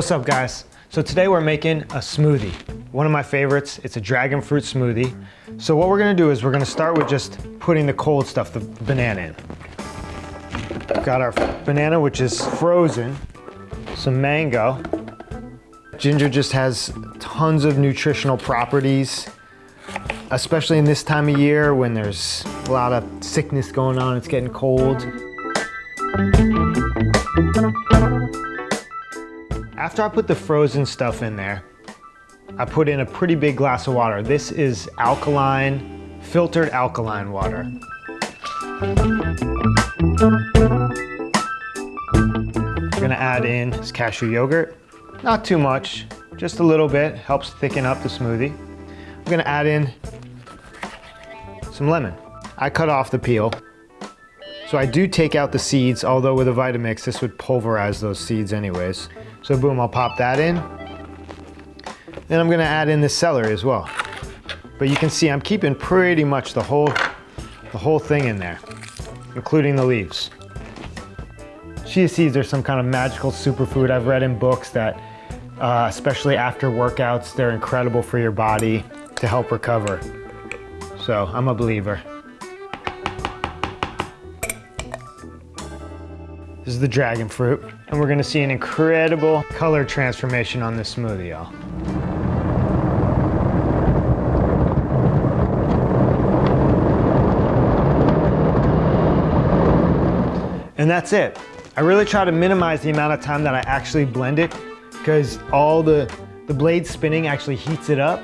What's up guys? So today we're making a smoothie. One of my favorites, it's a dragon fruit smoothie. So what we're gonna do is we're gonna start with just putting the cold stuff, the banana in. Got our banana, which is frozen, some mango. Ginger just has tons of nutritional properties, especially in this time of year when there's a lot of sickness going on, it's getting cold. After I put the frozen stuff in there, I put in a pretty big glass of water. This is alkaline, filtered alkaline water. We're gonna add in this cashew yogurt. Not too much, just a little bit, helps thicken up the smoothie. I'm gonna add in some lemon. I cut off the peel. So I do take out the seeds, although with a Vitamix, this would pulverize those seeds anyways. So boom, I'll pop that in. Then I'm gonna add in the celery as well. But you can see I'm keeping pretty much the whole, the whole thing in there, including the leaves. Chia seeds are some kind of magical superfood. I've read in books that, uh, especially after workouts, they're incredible for your body to help recover. So I'm a believer. This is the dragon fruit. And we're gonna see an incredible color transformation on this smoothie, y'all. And that's it. I really try to minimize the amount of time that I actually blend it because all the, the blade spinning actually heats it up.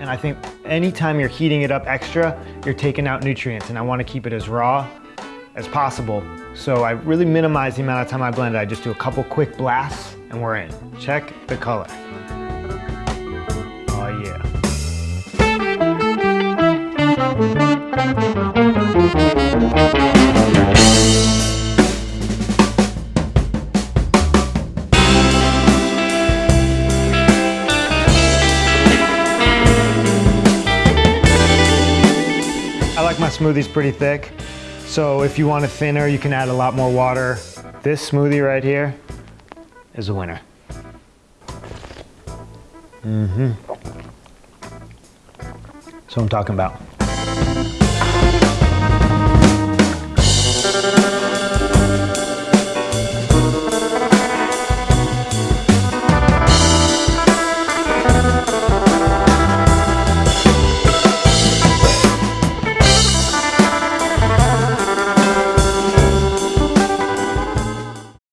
And I think anytime you're heating it up extra, you're taking out nutrients and I wanna keep it as raw as possible. So I really minimize the amount of time I blend it. I just do a couple quick blasts and we're in. Check the color. Oh yeah. I like my smoothies pretty thick. So if you want it thinner, you can add a lot more water. This smoothie right here is a winner. Mm-hmm. So I'm talking about.